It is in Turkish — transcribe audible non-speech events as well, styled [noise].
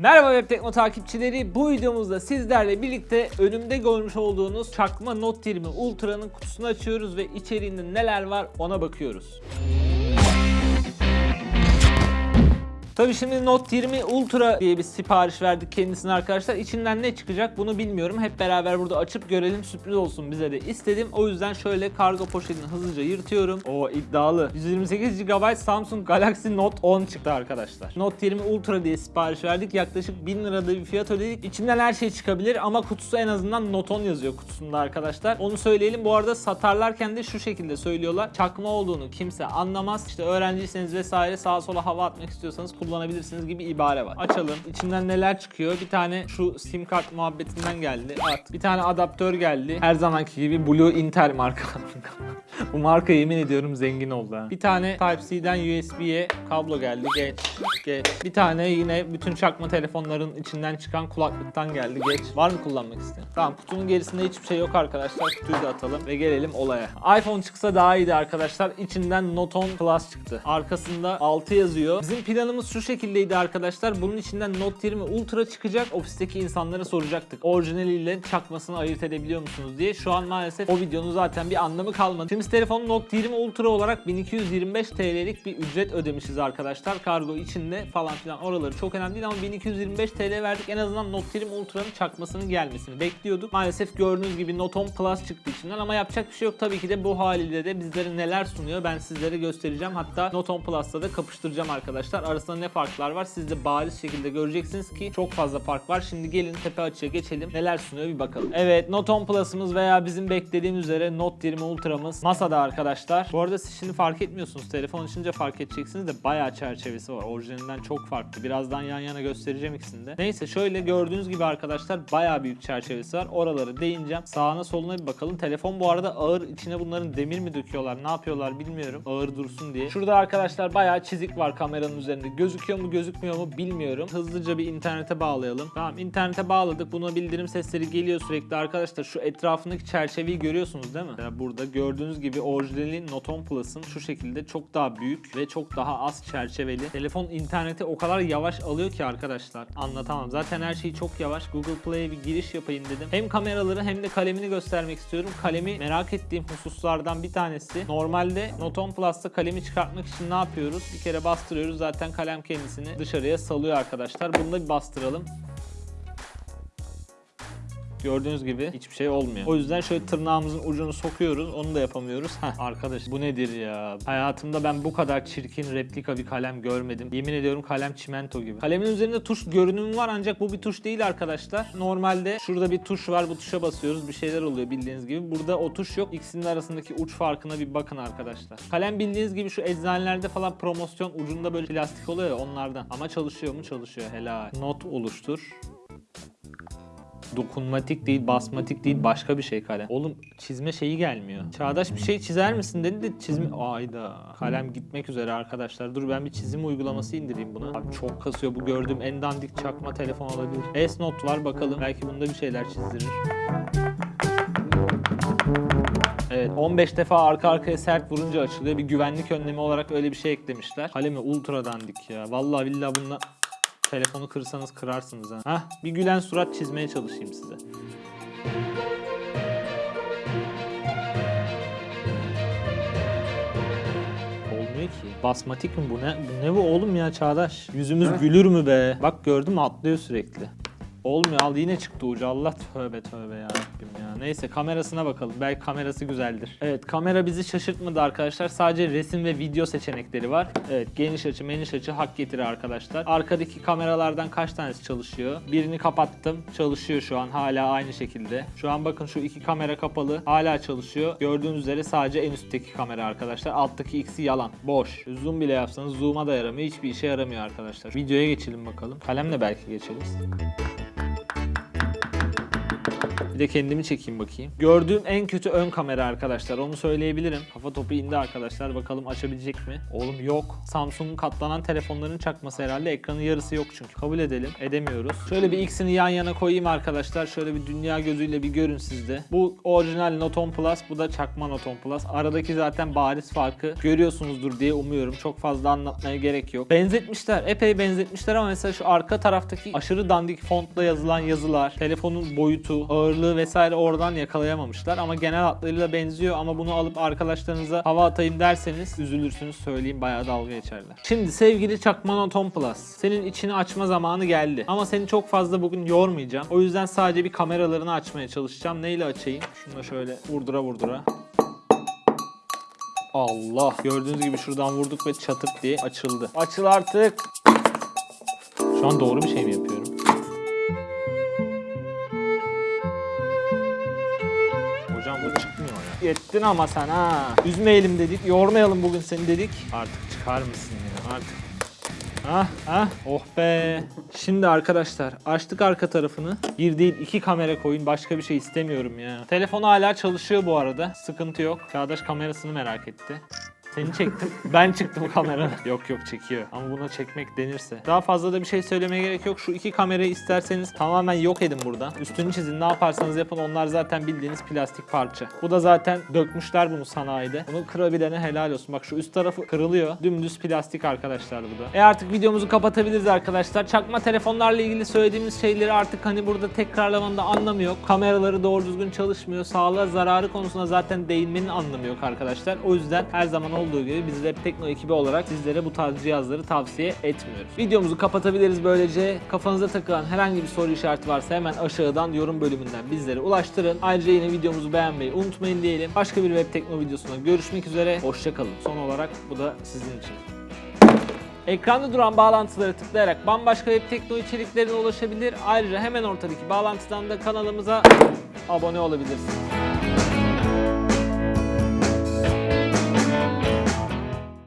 Merhaba Web Tekno takipçileri. Bu videomuzda sizlerle birlikte önümde görmüş olduğunuz çakma Note 20 Ultra'nın kutusunu açıyoruz ve içeriğinde neler var ona bakıyoruz. Tabii şimdi Note 20 Ultra diye bir sipariş verdik kendisine arkadaşlar. İçinden ne çıkacak bunu bilmiyorum. Hep beraber burada açıp görelim sürpriz olsun bize de istedim. O yüzden şöyle kargo poşetini hızlıca yırtıyorum. O iddialı. 128 GB Samsung Galaxy Note 10 çıktı arkadaşlar. Note 20 Ultra diye sipariş verdik. Yaklaşık 1000 lirada bir fiyat ödedik. İçinden her şey çıkabilir ama kutusu en azından Note 10 yazıyor kutusunda arkadaşlar. Onu söyleyelim. Bu arada satarlarken de şu şekilde söylüyorlar. Çakma olduğunu kimse anlamaz. İşte öğrenciyseniz vesaire sağa sola hava atmak istiyorsanız kullanabilirsiniz gibi ibare var. Açalım. İçinden neler çıkıyor? Bir tane şu sim kart muhabbetinden geldi. At. Bir tane adaptör geldi. Her zamanki gibi Blue Intel marka. [laughs] Bu marka yemin ediyorum zengin oldu. Bir tane Type-C'den USB'ye kablo geldi. Geç. Geç. Bir tane yine bütün çakma telefonların içinden çıkan kulaklıktan geldi. Geç. Var mı kullanmak isteyen? Tamam kutunun gerisinde hiçbir şey yok arkadaşlar. Kutuyu da atalım ve gelelim olaya. iPhone çıksa daha iyiydi arkadaşlar. İçinden Note 10 Plus çıktı. Arkasında 6 yazıyor. Bizim planımız şu şekildeydi arkadaşlar. Bunun içinden Note 20 Ultra çıkacak. Ofisteki insanlara soracaktık. Orijinaliyle çakmasını ayırt edebiliyor musunuz diye. Şu an maalesef o videonun zaten bir anlamı kalmadı. Şimdi telefon Note 20 Ultra olarak 1225 TL'lik bir ücret ödemişiz arkadaşlar. Kargo içinde falan filan oraları çok önemli değil ama 1225 TL verdik. En azından Note 20 Ultra'nın çakmasının gelmesini bekliyorduk. Maalesef gördüğünüz gibi Note 10 Plus çıktı içinden ama yapacak bir şey yok. Tabii ki de bu haliyle de bizlere neler sunuyor ben sizlere göstereceğim. Hatta Note 10 Plus'ta da kapıştıracağım arkadaşlar. Arasında ne farklar var siz de bariz şekilde göreceksiniz ki çok fazla fark var. Şimdi gelin tepe açıya geçelim. Neler sunuyor bir bakalım. Evet Note 10 Plus'ımız veya bizim beklediğimiz üzere Note 20 Ultra'mız masada arkadaşlar. Bu arada siz şimdi fark etmiyorsunuz. Telefon açınca fark edeceksiniz de bayağı çerçevesi var. Orijinalinden çok farklı. Birazdan yan yana göstereceğim ikisini de. Neyse şöyle gördüğünüz gibi arkadaşlar bayağı büyük çerçevesi var. Oraları değineceğim. Sağına soluna bir bakalım. Telefon bu arada ağır. içine bunların demir mi döküyorlar? Ne yapıyorlar bilmiyorum. Ağır dursun diye. Şurada arkadaşlar bayağı çizik var kameranın üzerinde. Gözüküyor mu gözükmüyor mu bilmiyorum. Hızlıca bir internete bağlayalım. Tamam internete bağladık. Buna bildirim sesleri geliyor sürekli arkadaşlar. Şu etrafındaki çerçeveyi görüyorsunuz değil mi? Burada gördüğünüz gibi orijinali Note 10 Plus'ın şu şekilde çok daha büyük ve çok daha az çerçeveli. Telefon internete o kadar yavaş alıyor ki arkadaşlar. Anlatamam. Zaten her şey çok yavaş. Google Play'e bir giriş yapayım dedim. Hem kameraları hem de kalemini göstermek istiyorum. Kalemi merak ettiğim hususlardan bir tanesi. Normalde Note 10 Plus'ta kalemi çıkartmak için ne yapıyoruz? Bir kere bastırıyoruz. Zaten kalem kendisini dışarıya salıyor arkadaşlar. Bunu da bir bastıralım. Gördüğünüz gibi hiçbir şey olmuyor. O yüzden şöyle tırnağımızın ucunu sokuyoruz. Onu da yapamıyoruz. Heh arkadaş bu nedir ya? Hayatımda ben bu kadar çirkin replika bir kalem görmedim. Yemin ediyorum kalem çimento gibi. Kalemin üzerinde tuş görünümü var ancak bu bir tuş değil arkadaşlar. Normalde şurada bir tuş var. Bu tuşa basıyoruz. Bir şeyler oluyor bildiğiniz gibi. Burada o tuş yok. İkisinin arasındaki uç farkına bir bakın arkadaşlar. Kalem bildiğiniz gibi şu eczanelerde falan promosyon ucunda böyle plastik oluyor ya onlardan. Ama çalışıyor mu? Çalışıyor. Helal. Not oluştur dokunmatik değil, basmatik değil, başka bir şey kalem. Oğlum çizme şeyi gelmiyor. Çağdaş bir şey çizer misin dedi de çizme... Ayda. Kalem gitmek üzere arkadaşlar. Dur ben bir çizim uygulaması indireyim buna. Abi çok kasıyor. Bu gördüğüm en dandik çakma telefon olabilir. S-Note var bakalım. Belki bunda bir şeyler çizdirir. Evet 15 defa arka arkaya sert vurunca açılıyor. Bir güvenlik önlemi olarak öyle bir şey eklemişler. Kalemi ultra dandik ya. Vallahi billahi bununla telefonu kırsanız kırarsınız ha. Hah bir gülen surat çizmeye çalışayım size. Olmuyor ki. Basmatik mi bu ne? Bu ne bu oğlum ya Çağdaş? Yüzümüz gülür mü be? Bak gördün mü atlıyor sürekli. Olmuyor al yine çıktı ucu Allah tövbe tövbe ya Rabbim ya. Neyse kamerasına bakalım belki kamerası güzeldir. Evet kamera bizi şaşırtmadı arkadaşlar sadece resim ve video seçenekleri var. Evet geniş açı meniş açı hak getiri arkadaşlar. Arkadaki kameralardan kaç tanesi çalışıyor? Birini kapattım çalışıyor şu an hala aynı şekilde. Şu an bakın şu iki kamera kapalı hala çalışıyor. Gördüğünüz üzere sadece en üstteki kamera arkadaşlar. Alttaki ikisi yalan boş. Zoom bile yapsanız zoom'a da yaramıyor hiçbir işe yaramıyor arkadaşlar. Videoya geçelim bakalım. Kalemle belki geçeriz. Bir de kendimi çekeyim bakayım. Gördüğüm en kötü ön kamera arkadaşlar. Onu söyleyebilirim. Kafa topu indi arkadaşlar. Bakalım açabilecek mi? Oğlum yok. Samsung'un katlanan telefonların çakması herhalde. Ekranın yarısı yok çünkü. Kabul edelim. Edemiyoruz. Şöyle bir ikisini yan yana koyayım arkadaşlar. Şöyle bir dünya gözüyle bir görün sizde. Bu orijinal Note 10 Plus. Bu da çakma Note 10 Plus. Aradaki zaten bariz farkı görüyorsunuzdur diye umuyorum. Çok fazla anlatmaya gerek yok. Benzetmişler. Epey benzetmişler ama mesela şu arka taraftaki aşırı dandik fontla yazılan yazılar, telefonun boyutu, ağırlığı vesaire oradan yakalayamamışlar ama genel hatlarıyla benziyor ama bunu alıp arkadaşlarınıza hava atayım derseniz üzülürsünüz söyleyeyim bayağı dalga geçerler. Şimdi sevgili Çakma Note 10 Plus senin içini açma zamanı geldi ama seni çok fazla bugün yormayacağım. O yüzden sadece bir kameralarını açmaya çalışacağım. Neyle açayım? Şunu da şöyle vurdura vurdura. Allah. Gördüğünüz gibi şuradan vurduk ve çatık diye açıldı. Açıl artık. Şu an doğru bir şey mi yapıyorum? Yettin ama sen ha. Üzmeyelim dedik, yormayalım bugün seni dedik. Artık çıkar mısın ya artık. Ah ah oh be. Şimdi arkadaşlar açtık arka tarafını. Bir değil iki kamera koyun başka bir şey istemiyorum ya. Telefon hala çalışıyor bu arada. Sıkıntı yok. Çağdaş kamerasını merak etti. Seni çektim. Ben çıktım kameradan. [laughs] Yok yok çekiyor. Ama buna çekmek denirse. Daha fazla da bir şey söylemeye gerek yok. Şu iki kamerayı isterseniz tamamen yok edin buradan. Üstünü çizin. Ne yaparsanız yapın. Onlar zaten bildiğiniz plastik parça. Bu da zaten dökmüşler bunu sanayide. Bunu kırabilene helal olsun. Bak şu üst tarafı kırılıyor. Dümdüz plastik arkadaşlar bu da. E artık videomuzu kapatabiliriz arkadaşlar. Çakma telefonlarla ilgili söylediğimiz şeyleri artık hani burada tekrarlamanın da anlamı yok. Kameraları doğru düzgün çalışmıyor. Sağlığa zararı konusunda zaten değinmenin anlamı yok arkadaşlar. O yüzden her zaman olduğu gibi biz Rap Tekno ekibi olarak sizlere bu tarz cihazları tavsiye etmiyoruz. Videomuzu kapatabiliriz böylece. Kafanıza takılan herhangi bir soru işareti varsa hemen aşağıdan yorum bölümünden bizlere ulaştırın. Ayrıca yine videomuzu beğenmeyi unutmayın diyelim. Başka bir Web Tekno videosunda görüşmek üzere. Hoşçakalın. Son olarak bu da sizin için. Ekranda duran bağlantıları tıklayarak bambaşka web tekno içeriklerine ulaşabilir. Ayrıca hemen ortadaki bağlantıdan da kanalımıza abone olabilirsiniz.